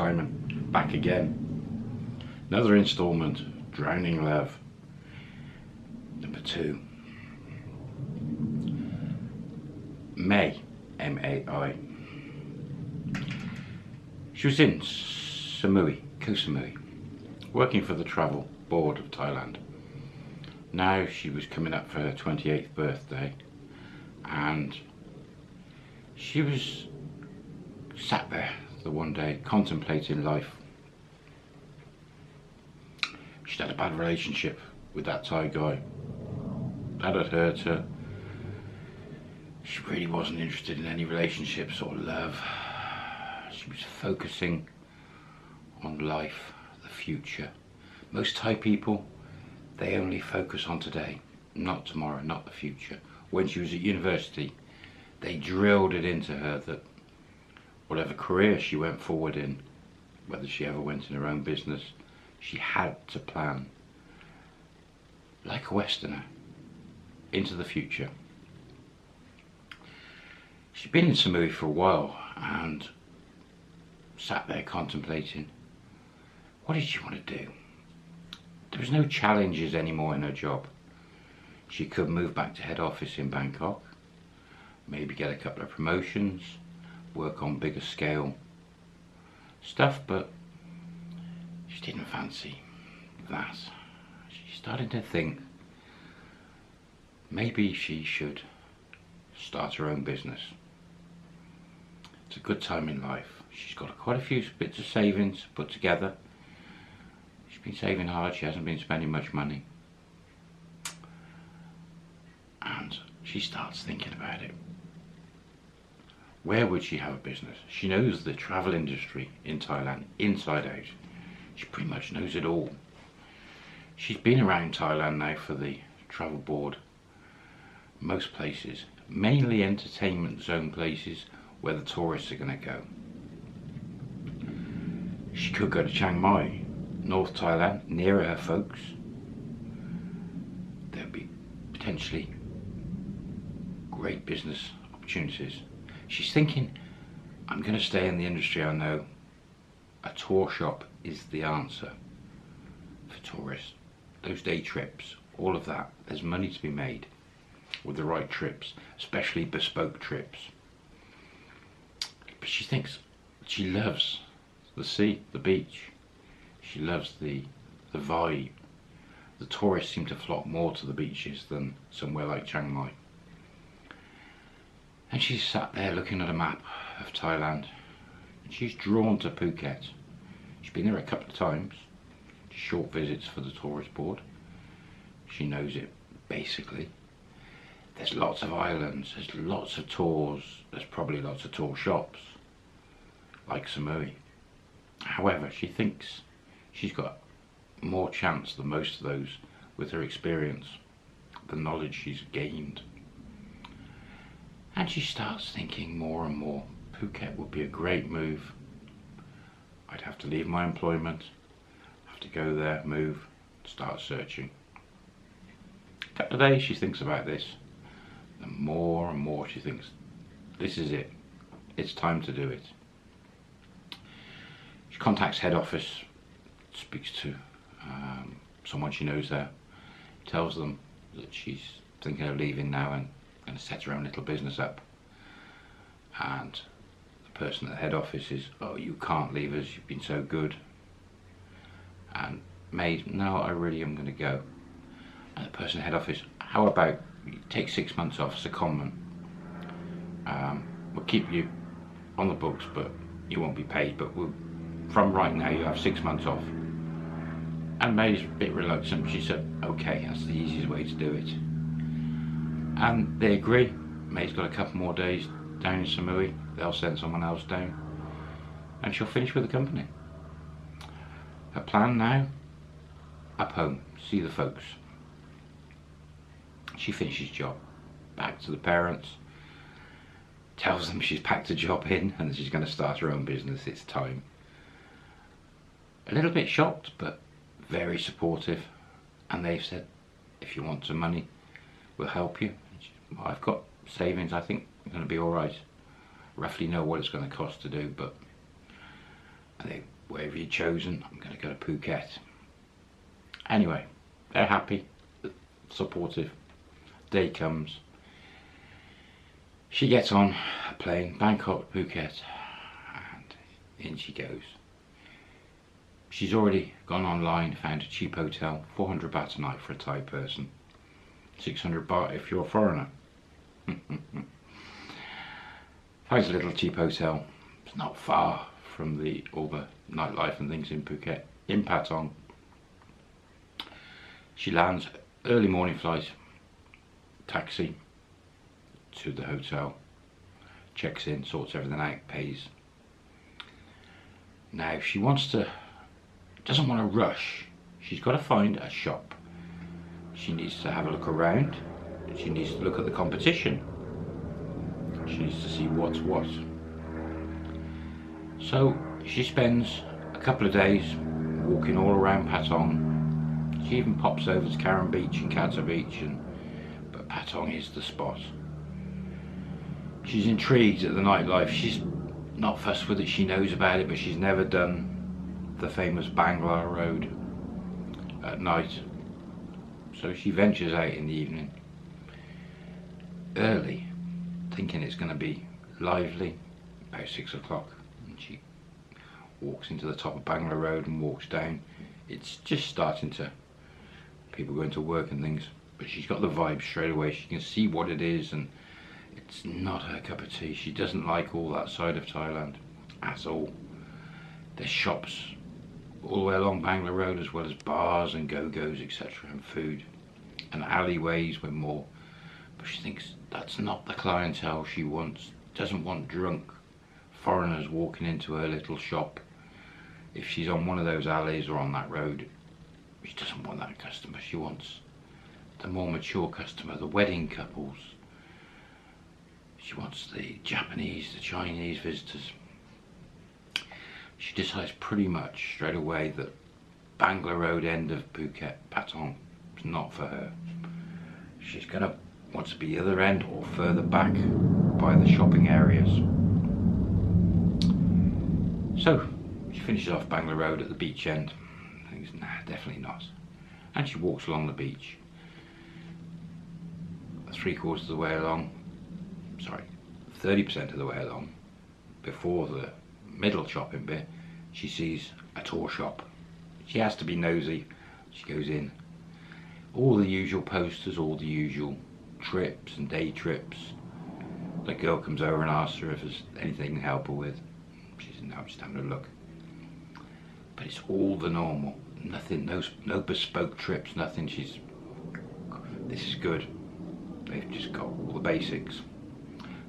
Simon, back again. Another instalment, Drowning Love. Number two. May, M-A-I. She was in Samui, Koh Samui, working for the Travel Board of Thailand. Now she was coming up for her 28th birthday and she was sat there the one day contemplating life. She'd had a bad relationship with that Thai guy. That had hurt her. She really wasn't interested in any relationships or love. She was focusing on life, the future. Most Thai people, they only focus on today, not tomorrow, not the future. When she was at university, they drilled it into her that whatever career she went forward in, whether she ever went in her own business, she had to plan, like a Westerner, into the future. She'd been in Samui for a while and sat there contemplating, what did she want to do? There was no challenges anymore in her job. She could move back to head office in Bangkok, maybe get a couple of promotions, work on bigger scale stuff, but she didn't fancy that. She started to think maybe she should start her own business. It's a good time in life. She's got quite a few bits of savings put together. She's been saving hard, she hasn't been spending much money. And she starts thinking about it. Where would she have a business? She knows the travel industry in Thailand, inside out. She pretty much knows it all. She's been around Thailand now for the travel board, most places, mainly entertainment zone places where the tourists are going to go. She could go to Chiang Mai, North Thailand, nearer her folks. There'd be potentially great business opportunities She's thinking, I'm going to stay in the industry I know. A tour shop is the answer for tourists. Those day trips, all of that, there's money to be made with the right trips, especially bespoke trips. But she thinks she loves the sea, the beach. She loves the, the vibe. The tourists seem to flock more to the beaches than somewhere like Chiang Mai. And she's sat there looking at a map of Thailand. And she's drawn to Phuket. She's been there a couple of times. Short visits for the tourist board. She knows it, basically. There's lots of islands, there's lots of tours, there's probably lots of tour shops, like Samui. However, she thinks she's got more chance than most of those with her experience, the knowledge she's gained. And she starts thinking more and more, Phuket would be a great move. I'd have to leave my employment, have to go there, move, start searching. A couple of days she thinks about this. The more and more she thinks, this is it. It's time to do it. She contacts head office, speaks to um, someone she knows there, tells them that she's thinking of leaving now and going to set her own little business up. And the person at the head office is, oh, you can't leave us, you've been so good. And Maid, no, I really am going to go. And the person at the head office, how about you take six months off, secondment. Um, we'll keep you on the books, but you won't be paid, but we'll, from right now you have six months off. And May's a bit reluctant, she said, okay, that's the easiest way to do it and they agree. May's got a couple more days down in Samui. They'll send someone else down, and she'll finish with the company. Her plan now: up home, see the folks. She finishes job, back to the parents. Tells them she's packed a job in and she's going to start her own business. It's time. A little bit shocked, but very supportive. And they've said, if you want some money, we'll help you. I've got savings, I think I'm going to be alright. Roughly know what it's going to cost to do, but And they, wherever you've chosen, I'm going to go to Phuket. Anyway, they're happy, supportive. Day comes. She gets on a plane, Bangkok, Phuket, and in she goes. She's already gone online, found a cheap hotel, 400 baht a night for a Thai person, 600 baht if you're a foreigner. Finds a little cheap hotel. It's not far from the all the nightlife and things in Phuket, in Patong. She lands early morning flight, taxi to the hotel, checks in, sorts everything out, pays. Now, she wants to, doesn't want to rush, she's got to find a shop. She needs to have a look around. She needs to look at the competition. She needs to see what's what. So she spends a couple of days walking all around Patong. She even pops over to Karon Beach and Kata Beach, and but Patong is the spot. She's intrigued at the nightlife. She's not fussed with it. She knows about it, but she's never done the famous Bangla Road at night. So she ventures out in the evening, early, thinking it's going to be lively, about six o'clock. And she walks into the top of Bangla Road and walks down. It's just starting to, people going to work and things, but she's got the vibe straight away. She can see what it is and it's not her cup of tea. She doesn't like all that side of Thailand at all. There's shops all the way along Bangla Road as well as bars and go-go's etc and food and alleyways with more but she thinks that's not the clientele she wants. Doesn't want drunk foreigners walking into her little shop. If she's on one of those alleys or on that road she doesn't want that customer. She wants the more mature customer the wedding couples. She wants the Japanese the Chinese visitors. She decides pretty much straight away that Bangla Road end of Phuket, Patong, is not for her. She's going to to be the other end or further back by the shopping areas. So, she finishes off Bangla Road at the beach end. Thinks, nah, definitely not. And she walks along the beach. Three quarters of the way along, sorry, 30% of the way along, before the middle shopping bit, she sees a tour shop. She has to be nosy. She goes in. All the usual posters, all the usual trips and day trips. The girl comes over and asks her if there's anything to help her with. She says, no, I'm just having a look. But it's all the normal. Nothing, no, no bespoke trips, nothing. She's, this is good. They've just got all the basics.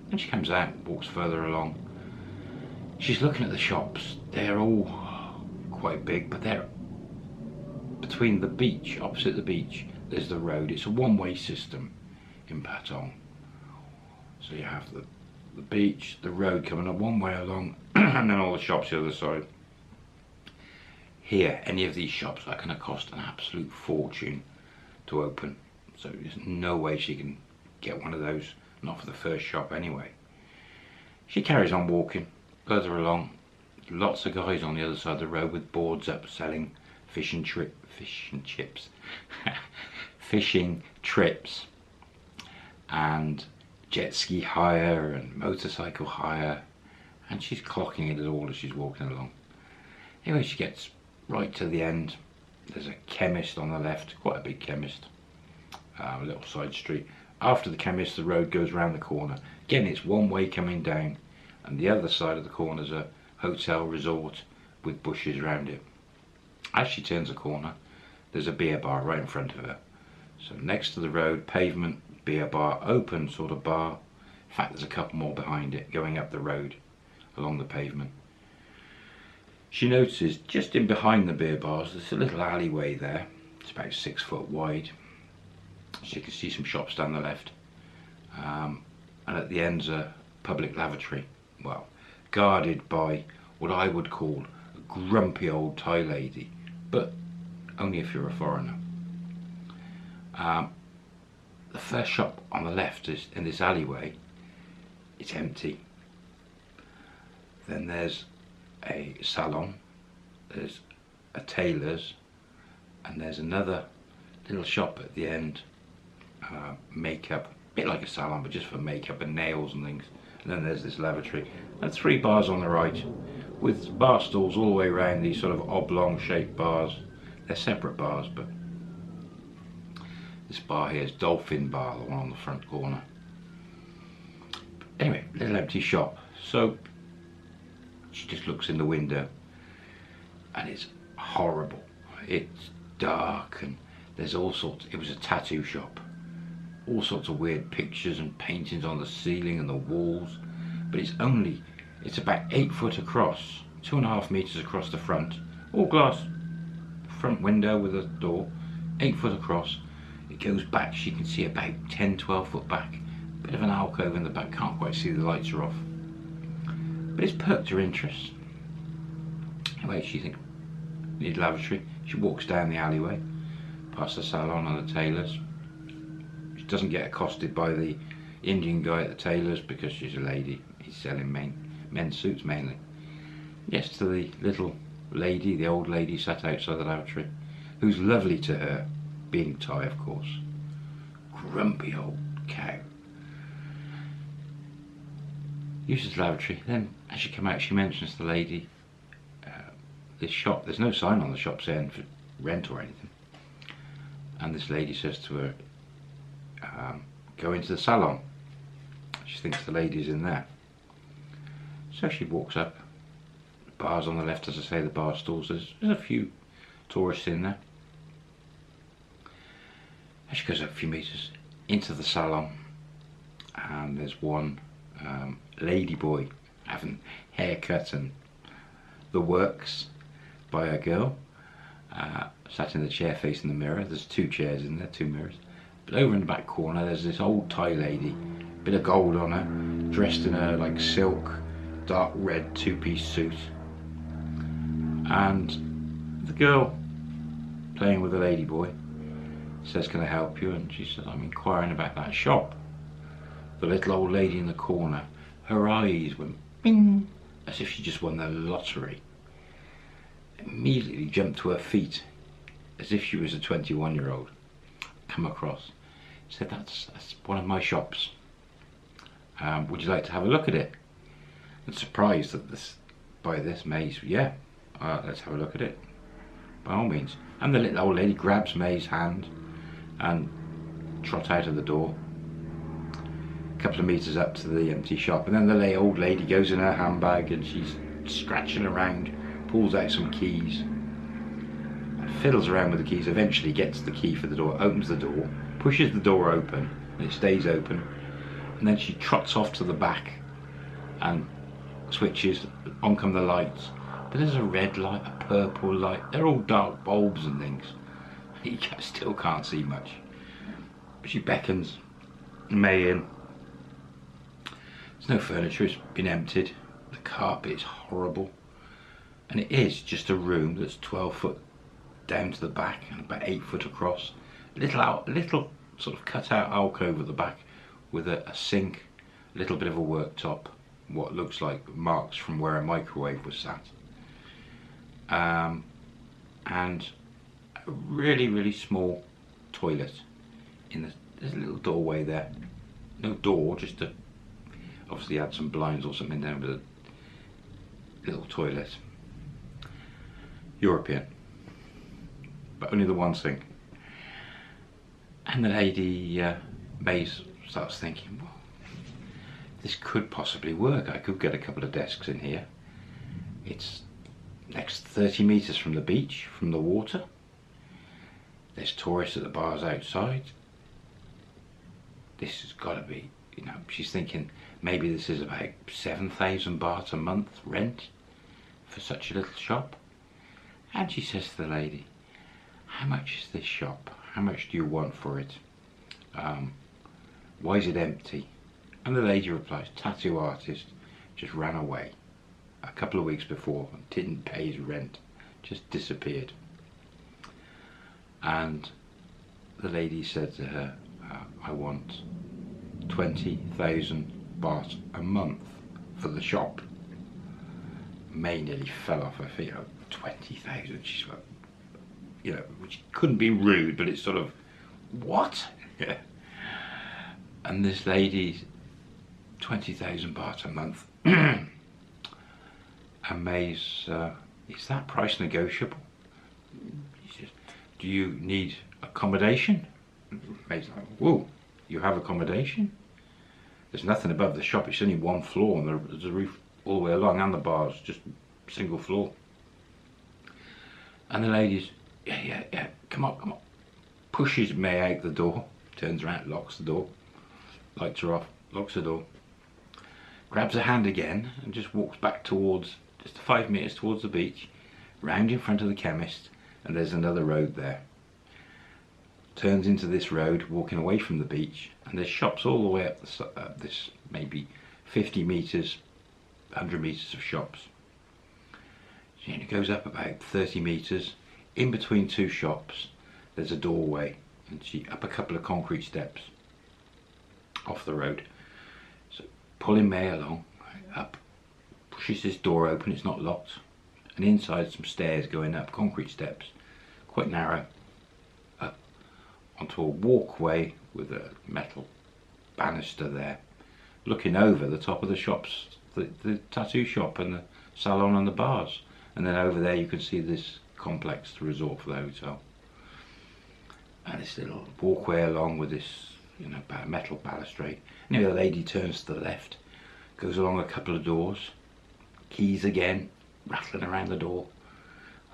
Then she comes out, walks further along, she's looking at the shops. They're all quite big, but they're between the beach, opposite the beach, there's the road. It's a one-way system in Patong. So you have the, the beach, the road coming up one way along, and then all the shops the other side. Here, any of these shops are going to cost an absolute fortune to open. So there's no way she can get one of those, not for the first shop anyway. She carries on walking, Further along, lots of guys on the other side of the road with boards up selling fish and trip, fish and chips, fishing trips, and jet ski hire and motorcycle hire, and she's clocking it all as she's walking along. Anyway, she gets right to the end. There's a chemist on the left, quite a big chemist, uh, a little side street. After the chemist, the road goes round the corner. Again, it's one way coming down and the other side of the corner is a hotel resort with bushes around it. As she turns a corner, there's a beer bar right in front of her. So next to the road, pavement, beer bar, open sort of bar. In fact, there's a couple more behind it going up the road along the pavement. She notices just in behind the beer bars, there's a little alleyway there. It's about six foot wide. She can see some shops down the left. Um, and at the end's a public lavatory well, guarded by what I would call a grumpy old Thai lady, but only if you're a foreigner. Um, the first shop on the left is in this alleyway, it's empty. Then there's a salon there's a tailor's, and there's another little shop at the end, uh, makeup, a bit like a salon, but just for makeup and nails and things. And then there's this lavatory, and three bars on the right, with bar stools all the way around these sort of oblong shaped bars. They're separate bars, but this bar here is Dolphin Bar, the one on the front corner. Anyway, little empty shop. So she just looks in the window and it's horrible. It's dark and there's all sorts, it was a tattoo shop. All sorts of weird pictures and paintings on the ceiling and the walls. But it's only, it's about eight foot across, two and a half meters across the front. All glass, front window with a door, eight foot across. Goes back, she can see about 10, 12 foot back. Bit of an alcove in the back, can't quite see the lights are off. But it's perked her interest. Anyway, she thinks, need lavatory. She walks down the alleyway, past the salon and the tailor's. She doesn't get accosted by the Indian guy at the tailor's because she's a lady. He's selling men, men's suits mainly. Yes, to the little lady, the old lady sat outside the lavatory, who's lovely to her, being Thai of course. Grumpy old cow. Uses the lavatory, then as she come out she mentions the lady this shop, there's no sign on the shop saying for rent or anything. And this lady says to her, um, go into the salon. She thinks the lady's in there. So she walks up. The bar's on the left, as I say, the bar stools. There's, there's a few tourists in there. And she goes a few metres into the salon. And there's one um, lady boy having haircut and the works by a girl, uh, sat in the chair facing the mirror. There's two chairs in there, two mirrors. But over in the back corner, there's this old Thai lady, bit of gold on her, dressed in a like silk, dark red two-piece suit. And the girl playing with the lady boy says, can I help you? And she says, I'm inquiring about that shop. The little old lady in the corner, her eyes went bing, as if she just won the lottery. Immediately jumped to her feet as if she was a 21 year old come across. Said that's, that's one of my shops. Um, would you like to have a look at it? And surprised this by this May's yeah uh, let's have a look at it. By all means. And the little old lady grabs May's hand and trot out of the door a couple of meters up to the empty shop and then the old lady goes in her handbag and she's scratching around pulls out some keys, fiddles around with the keys, eventually gets the key for the door, opens the door, pushes the door open, and it stays open, and then she trots off to the back and switches, on come the lights. But there's a red light, a purple light, they're all dark bulbs and things. You still can't see much. She beckons May in. There's no furniture, it's been emptied. The carpet is horrible and it is just a room that's 12 foot down to the back and about 8 foot across A little out little sort of cut out alcove at the back with a, a sink a little bit of a worktop what looks like marks from where a microwave was sat um, and a really really small toilet in the there's a little doorway there no door just a obviously had some blinds or something down with a little toilet European. But only the one sink. And the lady, uh, starts thinking, well, this could possibly work. I could get a couple of desks in here. It's next 30 metres from the beach, from the water. There's tourists at the bars outside. This has got to be, you know, she's thinking maybe this is about 7,000 baht a month rent for such a little shop. And she says to the lady, how much is this shop? How much do you want for it? Um, why is it empty? And the lady replies, tattoo artist just ran away a couple of weeks before and didn't pay his rent, just disappeared. And the lady said to her, uh, I want 20,000 baht a month for the shop. May nearly fell off her feet. 20,000. She's like, you know, which couldn't be rude, but it's sort of, what? Yeah. And this lady's 20,000 baht a month. and May's, uh, is that price negotiable? Do you need accommodation? May's like, whoa, you have accommodation? There's nothing above the shop, it's only one floor and there's a roof all the way along and the bars, just single floor. And the lady's, yeah, yeah, yeah, come on, come on. Pushes May out the door, turns around, locks the door, lights her off, locks the door, grabs her hand again and just walks back towards, just five metres towards the beach, round in front of the chemist, and there's another road there. Turns into this road, walking away from the beach, and there's shops all the way up this, uh, this maybe 50 metres, 100 metres of shops. So it goes up about 30 metres, in between two shops there's a doorway and she up a couple of concrete steps off the road so pulling May along up pushes this door open it's not locked and inside some stairs going up concrete steps quite narrow up onto a walkway with a metal banister there looking over the top of the shops the, the tattoo shop and the salon and the bars and then over there you can see this complex the resort for the hotel. And this little walkway along with this, you know, metal balustrade. Anyway, the lady turns to the left, goes along a couple of doors, keys again, rattling around the door,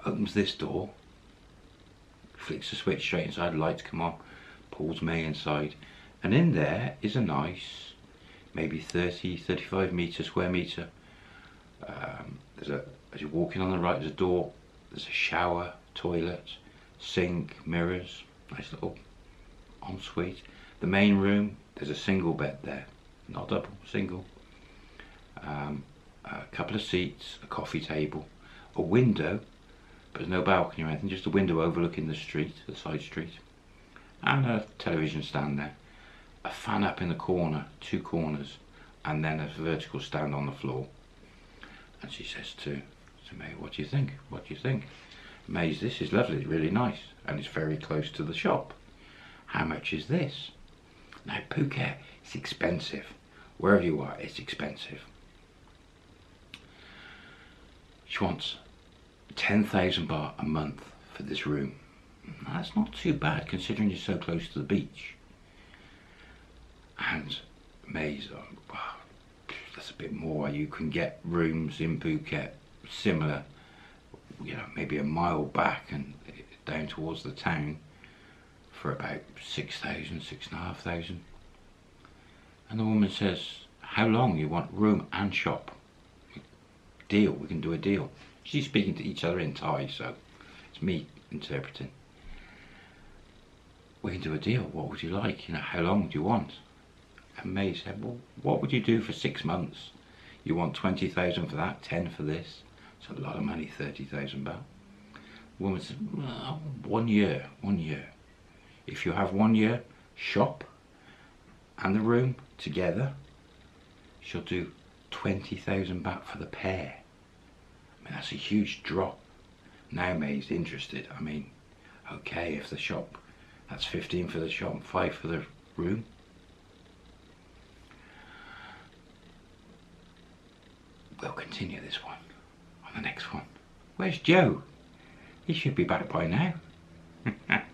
opens this door, flicks the switch straight inside, lights come on, pulls May inside, and in there is a nice, maybe 30, 35 metre, square metre. Um, there's a, as you're walking on the right, there's a door there's a shower, toilet, sink, mirrors, nice little ensuite. The main room, there's a single bed there, not double, single. Um, a couple of seats, a coffee table, a window, but no balcony or anything, just a window overlooking the street, the side street, and a television stand there. A fan up in the corner, two corners, and then a vertical stand on the floor. And she says to to May, what do you think? What do you think? May's, this is lovely, really nice, and it's very close to the shop. How much is this? Now, Phuket, it's expensive. Wherever you are, it's expensive. She wants 10,000 baht a month for this room. That's not too bad considering you're so close to the beach. And May's, oh, that's a bit more. You can get rooms in Phuket similar, you know, maybe a mile back and down towards the town for about 6,000, 6,500. And the woman says, how long you want room and shop? Deal, we can do a deal. She's speaking to each other in Thai, so it's me interpreting. We can do a deal, what would you like? You know, how long do you want? And May said, well, what would you do for six months? You want 20,000 for that, 10 for this. It's a lot of money, 30,000 baht. Woman said, well, one year, one year. If you have one year, shop and the room together, she'll do 20,000 baht for the pair. I mean, that's a huge drop. Now May's interested. I mean, okay, if the shop, that's 15 for the shop, 5 for the room. We'll continue this one on the next one. Where's Joe? He should be back by now.